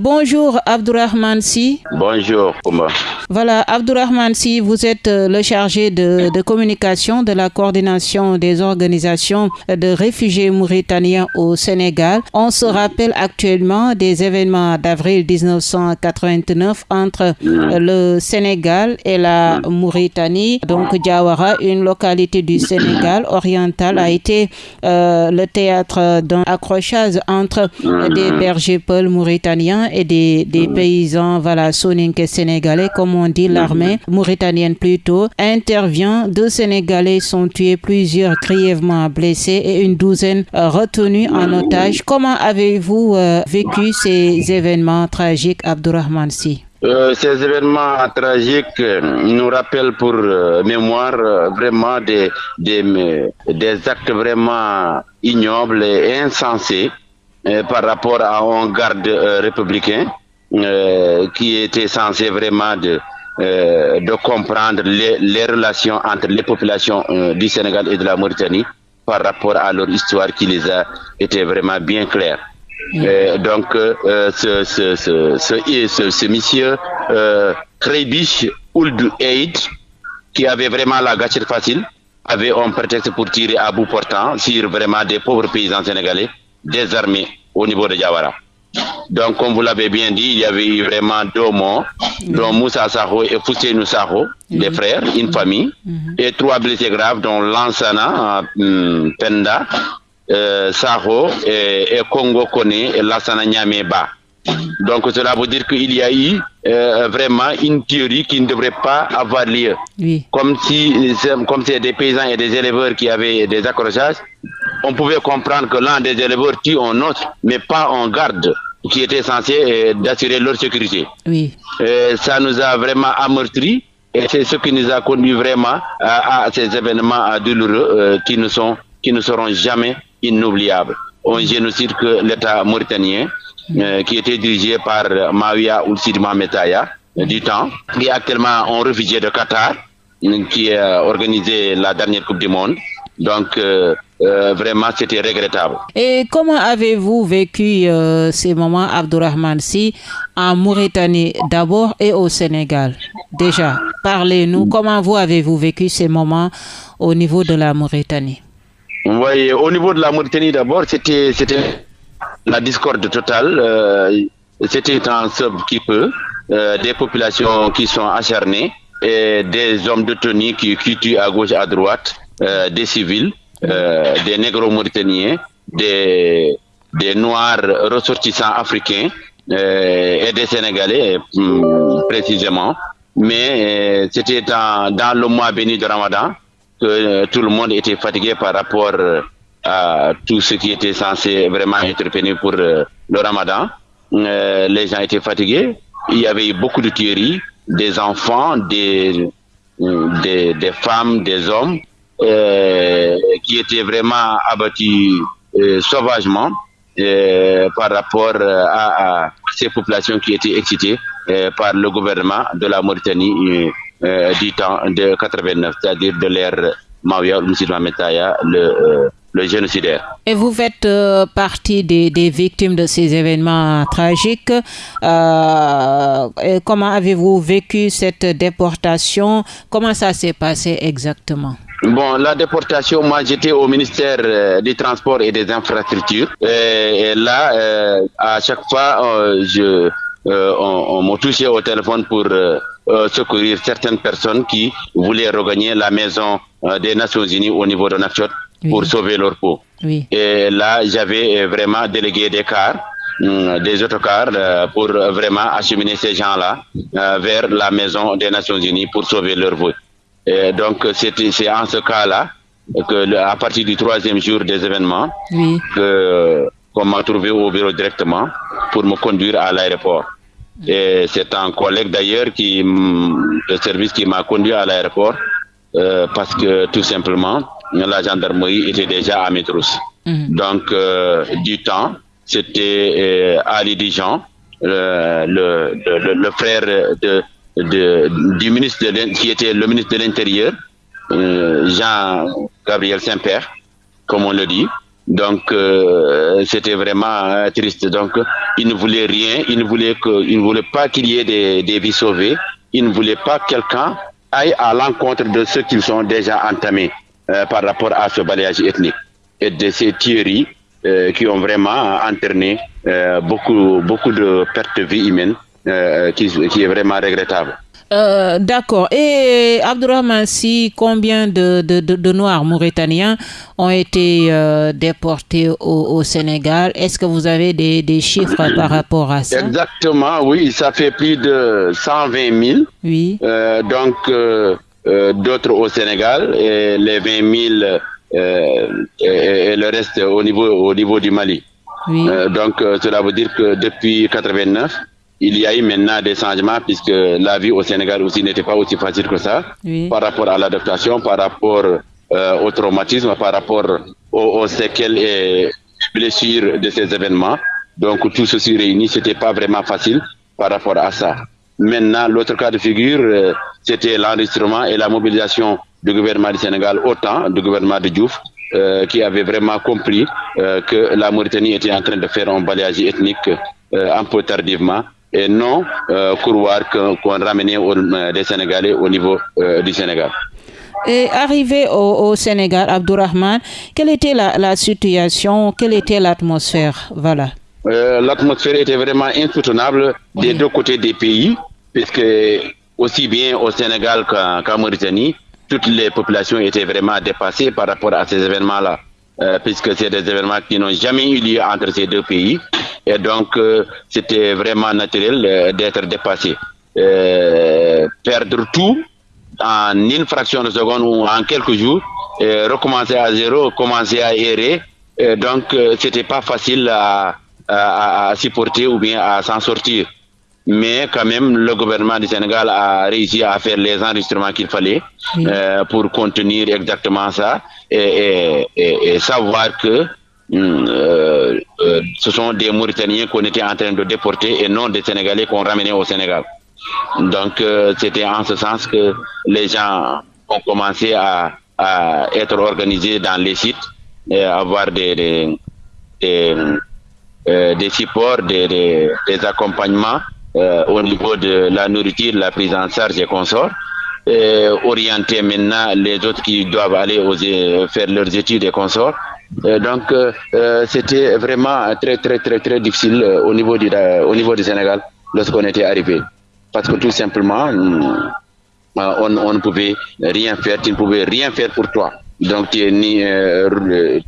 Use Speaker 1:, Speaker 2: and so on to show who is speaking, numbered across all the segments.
Speaker 1: Bonjour Abdourahman Si.
Speaker 2: Bonjour Ouma.
Speaker 1: Voilà, Abdourahman Si, vous êtes euh, le chargé de, de, communication de la coordination des organisations de réfugiés mauritaniens au Sénégal. On se rappelle actuellement des événements d'avril 1989 entre euh, le Sénégal et la Mauritanie. Donc Diawara, une localité du Sénégal oriental, a été euh, le théâtre d'un accrochage entre des bergers peuls mauritaniens et des, des paysans voilà, soninké sénégalais, comme on dit, l'armée mauritanienne plutôt, intervient. Deux Sénégalais sont tués, plusieurs grièvement blessés et une douzaine retenus en otage. Comment avez-vous euh, vécu ces événements tragiques, Abdourahman Si
Speaker 2: euh, ces événements tragiques nous rappellent pour euh, mémoire euh, vraiment des, des, des actes vraiment ignobles et insensés. euh, par rapport à un garde euh, républicain euh, qui était censé vraiment de, de comprendre les, les, relations entre les populations du Sénégal et de la Mauritanie par rapport à leur histoire qui les a été vraiment bien claire. Euh, donc, euh, ce, ce, ce, ce, ce monsieur euh, Kreibish Ould Eid, qui avait vraiment la gâchette facile, avait un prétexte pour tirer à bout portant sur vraiment des pauvres paysans sénégalais désarmés au niveau de Diawara. Donc, comme vous l'avez bien dit, il y avait eu vraiment deux morts, dont Moussa Saho et Fousseinou Saho, des frères, une famille, et trois blessés graves, dont Lansana, euh, Penda, euh, Saho et, et, Congo Kone et Lansana Nyameba. Donc, cela veut dire qu'il y a eu euh, vraiment une théorie qui ne devrait pas avoir lieu.
Speaker 1: Oui.
Speaker 2: Comme si, comme c'est des paysans et des éleveurs qui avaient des accrochages, on pouvait comprendre que l'un des éleveurs tue un autre, mais pas un garde qui était censé euh, d'assurer leur sécurité.
Speaker 1: Oui.
Speaker 2: Euh, ça nous a vraiment amortri et c'est ce qui nous a conduit vraiment à, à ces événements douloureux euh, qui ne sont qui ne seront jamais inoubliables. Un génocide que l'État mauritanien, qui était dirigé par Mawia Oulsidma Metaya du temps, qui est actuellement un réfugié de Qatar, qui a organisé la dernière Coupe du Monde. Donc, euh, euh, vraiment, c'était regrettable.
Speaker 1: Et comment avez-vous vécu euh, ces moments, Abdourahman Si, en Mauritanie d'abord et au Sénégal? Déjà, parlez-nous, comment vous avez-vous vécu ces moments au niveau de la Mauritanie?
Speaker 2: Oui, au niveau de la Mauritanie d'abord, c'était la discorde totale. c'était un sub qui peut, des populations qui sont acharnées et des hommes de tenue qui, qui tuent à gauche, à droite. Euh, des civils, euh, des négro mauritaniens, des, noirs ressortissants africains euh, et des Sénégalais précisément. Mais c'était dans, le mois béni de Ramadan que tout le monde était fatigué par rapport à tout ce qui était censé vraiment intervenir pour le Ramadan. les gens étaient fatigués. Il y avait beaucoup de tueries, des enfants, des, femmes, des hommes qui étaient vraiment abattus euh, sauvagement euh, par rapport à, ces populations qui étaient excitées par le gouvernement de la Mauritanie du temps de 89, c'est-à-dire de l'ère Mawia Metaya, le, le génocidaire.
Speaker 1: Et vous faites euh, partie des, victimes de ces événements tragiques. Euh, comment avez-vous vécu cette déportation? Comment ça s'est passé exactement?
Speaker 2: Bon, la déportation, moi j'étais au ministère euh, des Transports et des Infrastructures. Et, et là, euh, à chaque fois, euh, je, on, on m'a touché au téléphone pour secourir certaines personnes qui voulaient regagner la maison des Nations Unies au niveau de pour oui. sauver leur peau.
Speaker 1: Oui.
Speaker 2: Et là, j'avais vraiment délégué des cars des autocars pour vraiment acheminer ces gens-là vers la maison des Nations Unies pour sauver leur vie. Et donc, c'est en ce cas-là que, à partir du troisième jour des événements,
Speaker 1: oui.
Speaker 2: que qu'on m'a trouvé au bureau directement pour me conduire à l'aéroport. Et c'est un collègue d'ailleurs qui, le service qui m'a conduit à l'aéroport, euh, parce que tout simplement, la gendarmerie était déjà à mes trousses.
Speaker 1: -hmm.
Speaker 2: Donc, euh, du temps, c'était euh, Ali Dijon, le, le, le, le frère de, du ministre qui était le ministre de l'Intérieur, euh, Jean-Gabriel Saint-Père, comme on le dit. Donc, c'était vraiment triste. Donc, il ne voulait rien. Il ne voulait que, il ne voulait pas qu'il y ait des, vies sauvées. Il ne voulait pas que quelqu'un aille à l'encontre de ceux qui sont déjà entamés par rapport à ce balayage ethnique et de ces théories qui ont vraiment entraîné beaucoup, beaucoup de pertes de vie humaines qui, qui est vraiment regrettable.
Speaker 1: Euh, d'accord. Et Abdurrahman, si combien de, de, de, Noirs mauritaniens ont été euh, déportés au, Sénégal? Est-ce que vous avez des, des, chiffres par rapport à ça?
Speaker 2: Exactement, oui. Ça fait plus de 120 000.
Speaker 1: Oui.
Speaker 2: Euh, donc, d'autres au Sénégal et les 20 000 et, le reste au niveau, au niveau du Mali.
Speaker 1: Oui.
Speaker 2: donc, cela veut dire que depuis 89, il y a eu maintenant des changements puisque la vie au Sénégal aussi n'était pas aussi facile que ça par rapport à l'adaptation, par rapport euh, au traumatisme, par rapport aux, séquelles et blessures de ces événements. Donc tout ceci réuni, c'était pas vraiment facile par rapport à ça. Maintenant, l'autre cas de figure, euh, c'était l'enregistrement et la mobilisation du gouvernement du Sénégal autant du gouvernement de Diouf, euh, qui avait vraiment compris que la Mauritanie était en train de faire un balayage ethnique un peu tardivement et non euh, couloir qu'on ramenait euh, des Sénégalais au niveau euh, du Sénégal.
Speaker 1: Et arrivé au, Sénégal, Abdourahman, quelle était la, situation, quelle était l'atmosphère? Voilà.
Speaker 2: L'atmosphère était vraiment insoutenable des deux côtés des pays, puisque aussi bien au Sénégal qu'en Mauritanie, toutes les populations étaient vraiment dépassées par rapport à ces événements-là, puisque c'est des événements qui n'ont jamais eu lieu entre ces deux pays. Et donc, euh, c'était vraiment naturel euh, d'être dépassé. Euh, perdre tout en une fraction de seconde ou en quelques jours, recommencer à zéro, commencer à errer. donc, c'était pas facile à, supporter ou bien à s'en sortir. Mais quand même, le gouvernement du Sénégal a réussi à faire les enregistrements qu'il fallait pour contenir exactement ça et, et savoir que Hmm, euh, euh, ce sont des Mauritaniens qu'on était en train de déporter et non des Sénégalais qu'on ramenait au Sénégal. Donc euh, c'était en ce sens que les gens ont commencé à, être organisés dans les sites et avoir des, des, des, supports, des, des accompagnements au niveau de la nourriture, la prise en charge et consorts. Et orienter maintenant les autres qui doivent aller faire leurs études et consorts euh, donc, euh, euh, c'était vraiment très, très, très, très difficile au, niveau du, au niveau du Sénégal lorsqu'on était arrivé. Parce que tout simplement, on, ne pouvait rien faire, tu ne pouvais rien faire pour toi. Donc, tu,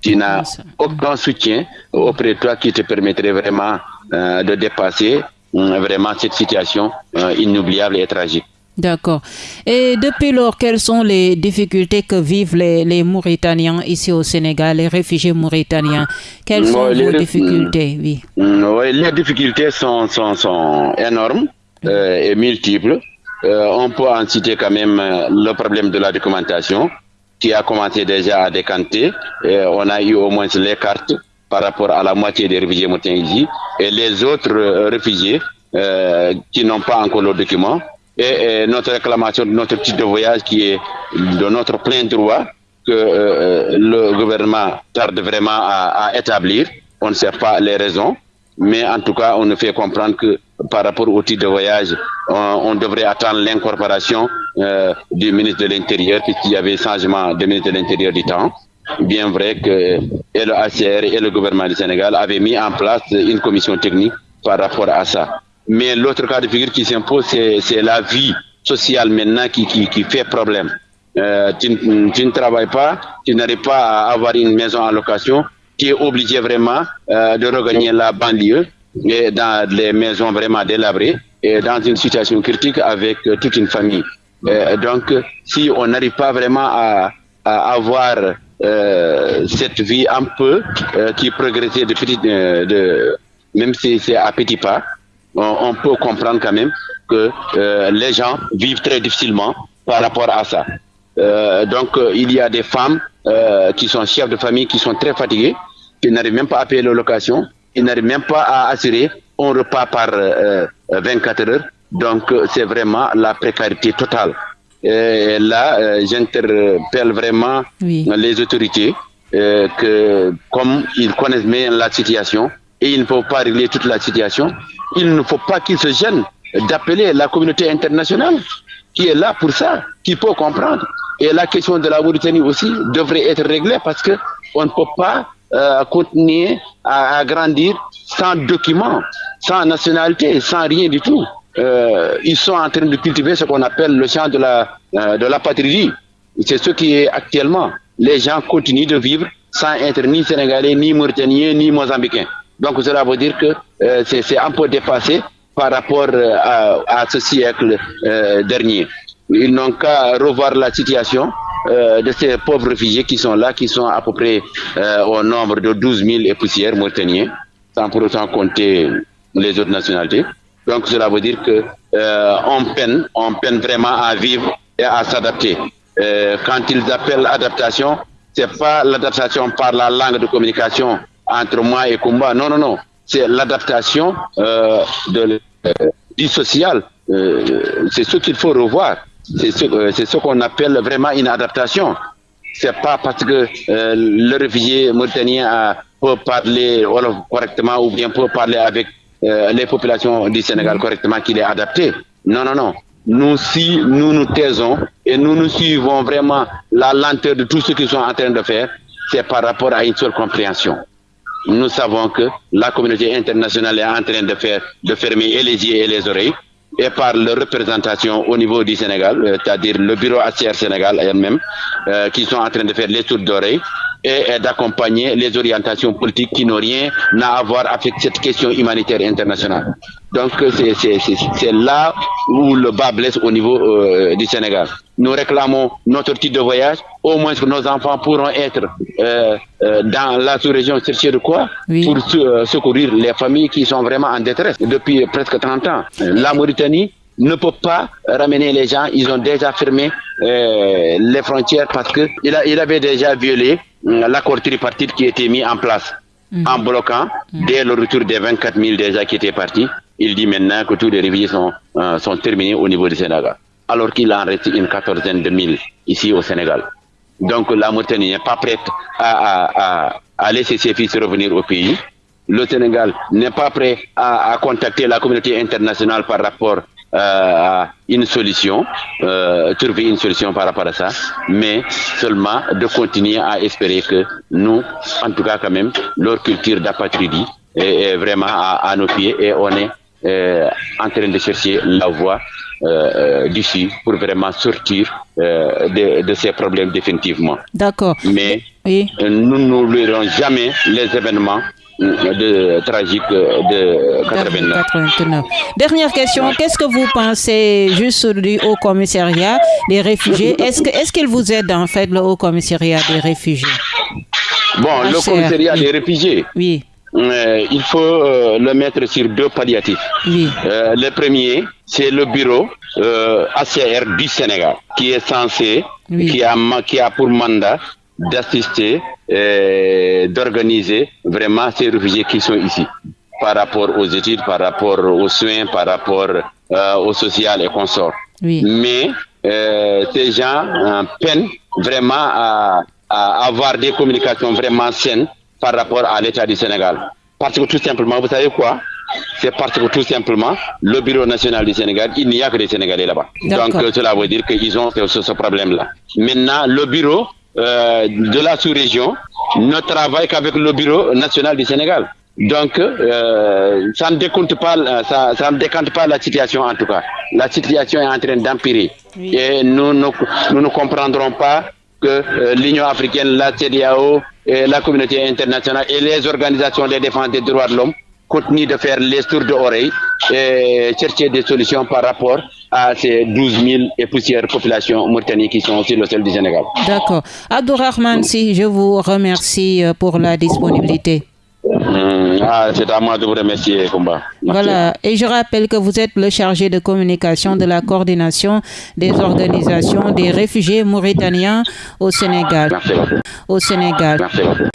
Speaker 2: tu n'as aucun soutien auprès de toi qui te permettrait vraiment de dépasser vraiment cette situation inoubliable et tragique.
Speaker 1: D'accord. Et depuis lors, quelles sont les difficultés que vivent les, les Mauritaniens ici au Sénégal, les réfugiés mauritaniens? Quelles sont les difficultés? Oui.
Speaker 2: Mm, les difficultés sont, sont, sont énormes euh, et multiples. Euh, on peut en citer quand même euh, le problème de la documentation qui a commencé déjà à décanter. on a eu au moins les cartes par rapport à la moitié des réfugiés mauritaniens et les autres réfugiés qui n'ont pas encore le document et, notre réclamation de notre titre de voyage qui est de notre plein droit que euh, le gouvernement tarde vraiment à, établir. On ne sait pas les raisons, mais en tout cas, on nous fait comprendre que par rapport au titre de voyage, on, devrait attendre l'incorporation euh, du ministre de l'Intérieur, puisqu'il y avait changement de ministre de l'Intérieur du temps. Bien vrai que le ACR et le gouvernement du Sénégal avaient mis en place une commission technique par rapport à ça. Mais l'autre cas de figure qui s'impose, c'est la vie sociale maintenant qui, qui, qui fait problème. Euh, tu, ne travailles pas, tu n'arrives pas à avoir une maison en location, tu es obligé vraiment euh, de regagner la banlieue et dans les maisons vraiment délabrées et dans une situation critique avec euh, toute une famille. donc, si on n'arrive pas vraiment à avoir cette vie un peu qui progressait de petit, de, même si c'est à petits pas, on, peut comprendre quand même que euh, les gens vivent très difficilement par rapport à ça. Euh, donc, euh, il y a des femmes qui sont chefs de famille, qui sont très fatiguées, qui n'arrivent même pas à payer leur location, qui n'arrivent même pas à assurer un repas par 24 heures. Donc, c'est vraiment la précarité totale. Et là, j'interpelle vraiment les autorités euh, que comme ils connaissent bien la situation et ils ne peuvent pas régler toute la situation, il ne faut pas qu'ils se gênent d'appeler la communauté internationale qui est là pour ça, qui peut comprendre. Et la question de la Mauritanie aussi devrait être réglée parce que on ne peut pas euh, continuer à, grandir sans documents, sans nationalité, sans rien du tout. Euh, ils sont en train de cultiver ce qu'on appelle le champ de la, euh, patrie. C'est ce qui est actuellement. Les gens continuent de vivre sans être ni sénégalais, ni mauritaniens, ni mozambicains. Donc cela veut dire que euh, c'est un peu dépassé par rapport euh, à, ce siècle dernier. Ils n'ont qu'à revoir la situation de ces pauvres réfugiés qui sont là, qui sont à peu près au nombre de 12 000 et poussières mauritaniens, sans pour autant compter les autres nationalités. Donc cela veut dire que on peine, on peine vraiment à vivre et à s'adapter. quand ils appellent adaptation, c'est pas l'adaptation par la langue de communication entre moi et Kumba. Non, non, non. C'est l'adaptation euh, euh, du social. Euh, c'est ce qu'il faut revoir. C'est ce, euh, qu'on appelle vraiment une adaptation. C'est pas parce que euh, le réfugié mauritanien peut parler correctement ou bien peut parler avec les populations du Sénégal correctement qu'il est adapté. Non, non, non. Nous, si nous nous taisons et nous nous suivons vraiment la lenteur de tout ce qu'ils sont en train de faire, c'est par rapport à une seule compréhension nous savons que la communauté internationale est en train de faire de fermer les yeux et les oreilles et par leur représentation au niveau du Sénégal, euh, c'est-à-dire le bureau ACR Sénégal elle-même, euh, qui sont en train de faire les tours d'oreilles et d'accompagner les orientations politiques qui n'ont rien à voir avec cette question humanitaire internationale. Donc c'est là où le bas blesse au niveau euh, du Sénégal. Nous réclamons notre titre de voyage, au moins que nos enfants pourront être euh, euh, dans la sous-région chercher de quoi pour secourir les familles qui sont vraiment en détresse depuis presque 30 ans. La Mauritanie ne peut pas ramener les gens, ils ont déjà fermé les frontières parce qu'il il avait déjà violé l'accord tripartite qui était mis en place mm. en bloquant mm. dès le retour des 24 000 déjà qui étaient partis. Il dit maintenant que tous les réfugiés sont, euh, sont terminés au niveau du Sénégal, alors qu'il en reste une quatorzaine de mille ici au Sénégal. Donc la Mauritanie n'est pas prête à, à, à, laisser ses fils revenir au pays. Le Sénégal n'est pas prêt à, à contacter la communauté internationale par rapport euh, une solution, euh, trouver une solution par rapport à ça, mais seulement de continuer à espérer que nous, en tout cas quand même, leur culture d'apatridie est, vraiment à, nos pieds et on est euh, en train de chercher la voie euh, d'ici pour vraiment sortir de, de, ces problèmes définitivement.
Speaker 1: D'accord.
Speaker 2: Mais nous n'oublierons jamais les événements de tragique de 89.
Speaker 1: Dernière question, qu'est-ce que vous pensez juste du Haut Commissariat des réfugiés? Est-ce que est-ce qu'il vous aide en fait le Haut Commissariat des réfugiés?
Speaker 2: Bon, le Commissariat des réfugiés.
Speaker 1: Oui.
Speaker 2: Euh, il faut euh, le mettre sur deux palliatifs.
Speaker 1: Oui.
Speaker 2: Euh, le premier, c'est le bureau ACR du Sénégal, qui est censé, qui, a, qui a pour mandat d'assister et d'organiser vraiment ces réfugiés qui sont ici par rapport aux études, par rapport aux soins, par rapport euh, au social et consorts. Mais euh, ces gens euh, peinent vraiment à, à, avoir des communications vraiment saines par rapport à l'État du Sénégal. Parce que tout simplement, vous savez quoi? C'est parce que tout simplement, le Bureau national du Sénégal, il n'y a que des Sénégalais là-bas. Donc cela veut dire qu'ils ont ce, ce problème-là. Maintenant, le bureau euh, de la sous-région ne travaille qu'avec le Bureau national du Sénégal. Donc, euh, ça ne décompte pas, ça, ça, ne décante pas la situation en tout cas. La situation est en train d'empirer. Et nous, nous, nous, ne comprendrons pas que euh, l'Union africaine, la CDAO, et la communauté internationale et les organisations de défense des droits de l'homme continuent de faire les tours d'oreilles et chercher des solutions par rapport à ces 12 000 et poussières populations mauritaniennes qui sont sur le sol du Sénégal.
Speaker 1: D'accord. Abdourahman, si je vous remercie euh, pour la disponibilité.
Speaker 2: Mmh. Ah, c'est à moi de vous remercier, Combat.
Speaker 1: Voilà. Et je rappelle que vous êtes le chargé de communication de la coordination des organisations des réfugiés mauritaniens au Sénégal.
Speaker 2: Merci.
Speaker 1: Au Sénégal.
Speaker 2: Merci.